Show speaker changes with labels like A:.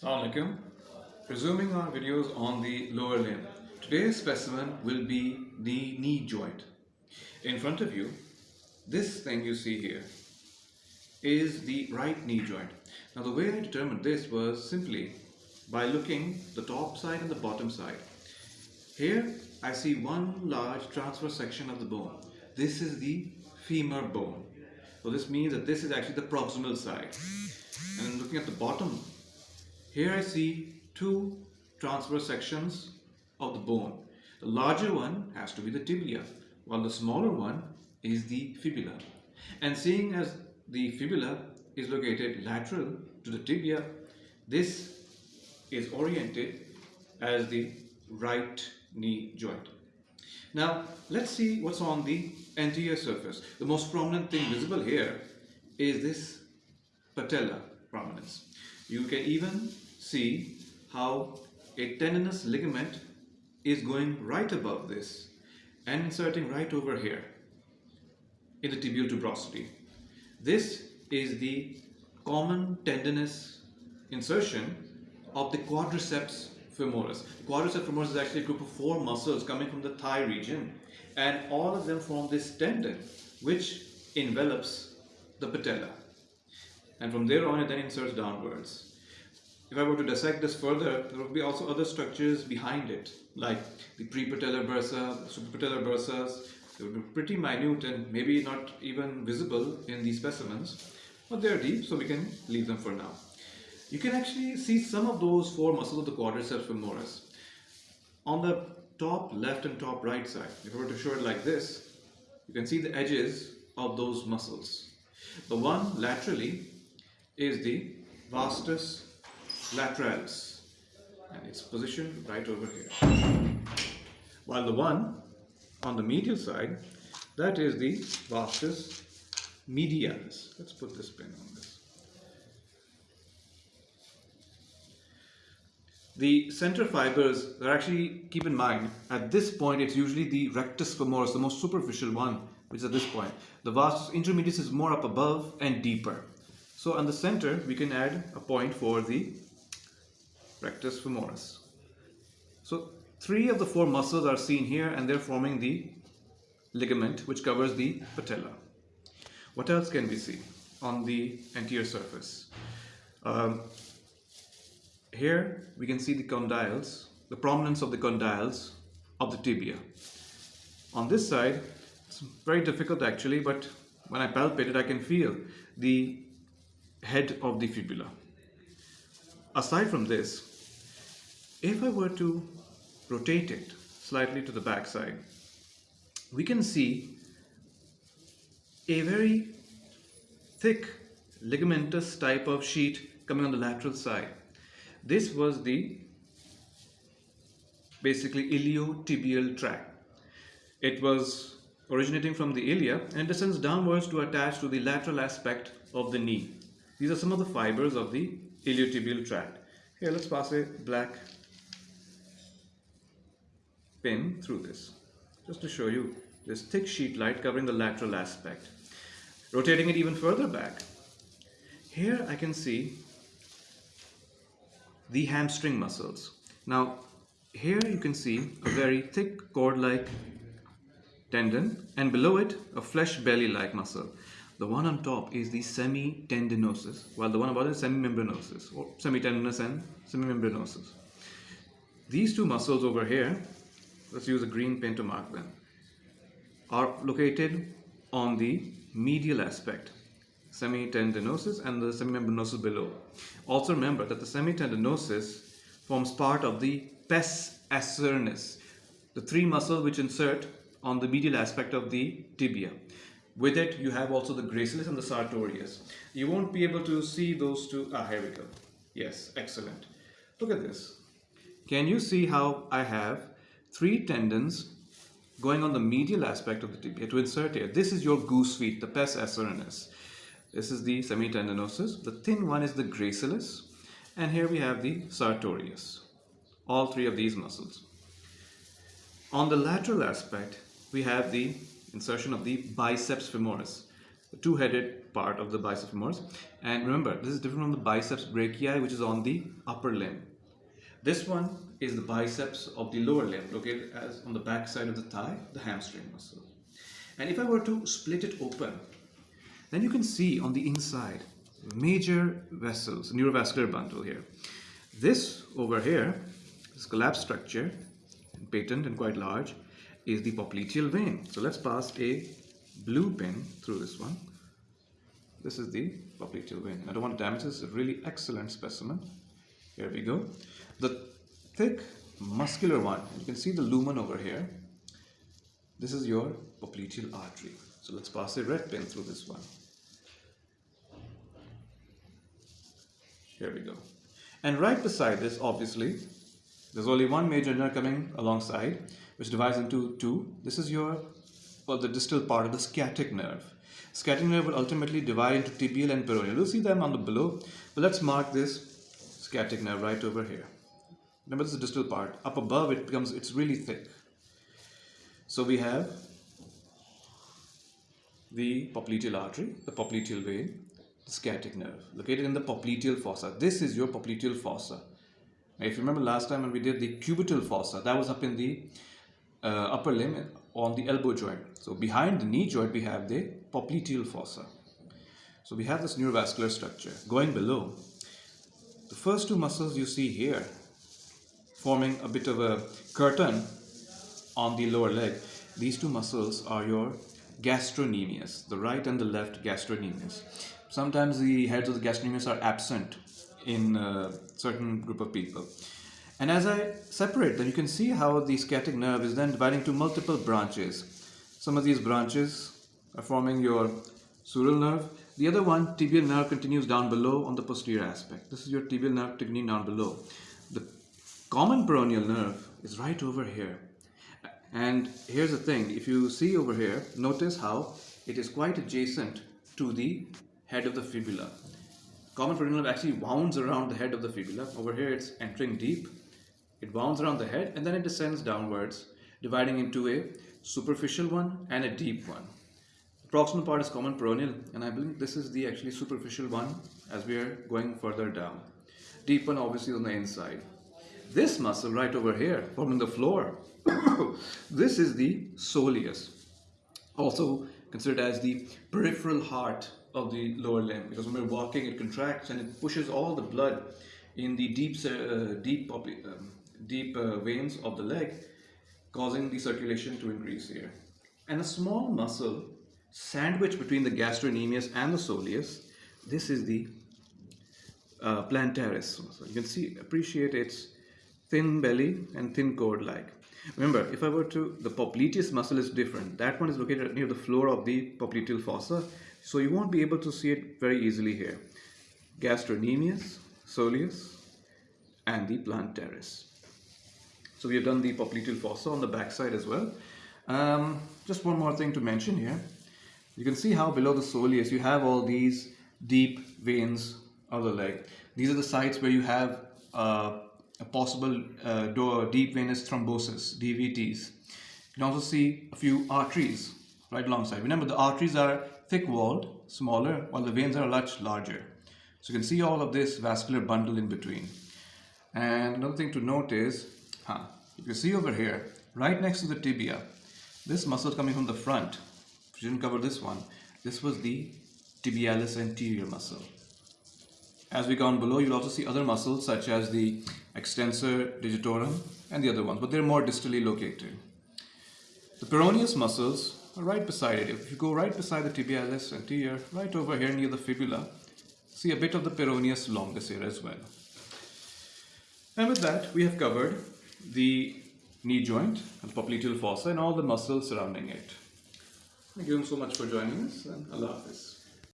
A: Assalamualaikum. Resuming our videos on the lower limb. Today's specimen will be the knee joint. In front of you, this thing you see here is the right knee joint. Now the way I determined this was simply by looking the top side and the bottom side. Here I see one large transverse section of the bone. This is the femur bone. So this means that this is actually the proximal side. And looking at the bottom, here I see two transverse sections of the bone. The larger one has to be the tibia, while the smaller one is the fibula. And seeing as the fibula is located lateral to the tibia, this is oriented as the right knee joint. Now let's see what's on the anterior surface. The most prominent thing visible here is this patella prominence. You can even see how a tendinous ligament is going right above this and inserting right over here in the tibial tuberosity. This is the common tendinous insertion of the quadriceps femoris. The quadriceps femoris is actually a group of four muscles coming from the thigh region and all of them form this tendon which envelops the patella and from there on it then inserts downwards. If I were to dissect this further, there would be also other structures behind it, like the prepatellar bursa, suprapatellar bursas. They would be pretty minute and maybe not even visible in these specimens, but they're deep, so we can leave them for now. You can actually see some of those four muscles of the quadriceps femoris. On the top left and top right side, if I were to show it like this, you can see the edges of those muscles. The one laterally is the vastus lateralis and it's positioned right over here. While the one on the medial side, that is the vastus medialis. Let's put this pin on this. The center fibers are actually, keep in mind, at this point it's usually the rectus femoris, the most superficial one, which is at this point. The vastus intermedius is more up above and deeper. So on the center, we can add a point for the rectus femoris. So three of the four muscles are seen here and they're forming the ligament which covers the patella. What else can we see on the anterior surface? Um, here we can see the condyles, the prominence of the condyles of the tibia. On this side, it's very difficult actually, but when I palpate it, I can feel the head of the fibula. Aside from this, if I were to rotate it slightly to the back side, we can see a very thick ligamentous type of sheet coming on the lateral side. This was the basically iliotibial tract. It was originating from the ilia and descends downwards to attach to the lateral aspect of the knee. These are some of the fibers of the iliotibial tract. Here, let's pass a black pin through this, just to show you this thick sheet light covering the lateral aspect. Rotating it even further back, here I can see the hamstring muscles. Now, here you can see a very thick cord-like tendon and below it a flesh belly-like muscle. The one on top is the semitendinosus, while the one above is semimembranosus, or semitendinous and semimembranosus. These two muscles over here, let's use a green pen to mark them, are located on the medial aspect, semitendinosus and the semimembranosus below. Also remember that the semitendinosus forms part of the pes anserinus, the three muscles which insert on the medial aspect of the tibia. With it, you have also the gracilis and the sartorius. You won't be able to see those two. Ah, here we go. Yes, excellent. Look at this. Can you see how I have three tendons going on the medial aspect of the tibia to insert here? This is your goose feet, the pes anserinus. This is the semitendinosus. The thin one is the gracilis. And here we have the sartorius. All three of these muscles. On the lateral aspect, we have the insertion of the biceps femoris. two-headed part of the biceps femoris. And remember, this is different from the biceps brachii, which is on the upper limb. This one is the biceps of the lower limb, located as on the back side of the thigh, the hamstring muscle. And if I were to split it open, then you can see on the inside major vessels, neurovascular bundle here. This over here, this collapsed structure, patent and quite large, is the popliteal vein. So let's pass a blue pin through this one. This is the popliteal vein. I don't want to damage this. Really excellent specimen. Here we go. The thick muscular one, you can see the lumen over here. This is your popliteal artery. So let's pass a red pin through this one. Here we go. And right beside this, obviously, there's only one major nerve coming alongside, which divides into two. This is your, well, the distal part of the sciatic nerve. Sciatic nerve will ultimately divide into tibial and peroneal. You'll see them on the below. But let's mark this sciatic nerve right over here. Remember, this is the distal part. Up above, it becomes, it's really thick. So we have the popliteal artery, the popliteal vein, the sciatic nerve, located in the popliteal fossa. This is your popliteal fossa. Now, if you remember last time when we did the cubital fossa, that was up in the uh, upper limb on the elbow joint. So behind the knee joint, we have the popliteal fossa. So we have this neurovascular structure. Going below, the first two muscles you see here, forming a bit of a curtain on the lower leg, these two muscles are your gastrocnemius, the right and the left gastrocnemius. Sometimes the heads of the gastrocnemius are absent in a certain group of people. And as I separate them, you can see how the sciatic nerve is then dividing to multiple branches. Some of these branches are forming your sural nerve. The other one, tibial nerve, continues down below on the posterior aspect. This is your tibial nerve continuing down below. The common peroneal nerve is right over here. And here's the thing, if you see over here, notice how it is quite adjacent to the head of the fibula. Common peroneal nerve actually wounds around the head of the fibula. Over here it's entering deep it wounds around the head and then it descends downwards, dividing into a superficial one and a deep one. The proximal part is common peroneal and I believe this is the actually superficial one as we are going further down. Deep one obviously on the inside. This muscle right over here forming the floor, this is the soleus. Also considered as the peripheral heart of the lower limb because when we're walking it contracts and it pushes all the blood in the deep, uh, deep um, deep uh, veins of the leg, causing the circulation to increase here. And a small muscle sandwiched between the gastrocnemius and the soleus, this is the uh, plantaris muscle. You can see, appreciate its thin belly and thin cord-like. Remember, if I were to, the popliteus muscle is different. That one is located near the floor of the popliteal fossa, so you won't be able to see it very easily here. Gastrocnemius, soleus, and the plantaris. So we have done the popliteal fossa on the back side as well. Um, just one more thing to mention here. You can see how below the soleus you have all these deep veins of the leg. These are the sites where you have uh, a possible uh, deep venous thrombosis, DVTs. You can also see a few arteries right alongside. Remember the arteries are thick-walled, smaller, while the veins are much larger. So you can see all of this vascular bundle in between. And another thing to note is Huh. If you see over here, right next to the tibia, this muscle coming from the front, we didn't cover this one, this was the tibialis anterior muscle. As we go on below, you'll also see other muscles such as the extensor digitorum and the other ones, but they're more distally located. The peroneus muscles are right beside it. If you go right beside the tibialis anterior, right over here near the fibula, see a bit of the peroneus longus here as well. And with that, we have covered the knee joint and popliteal fossa and all the muscles surrounding it. Thank you so much for joining us and Allah Hafiz.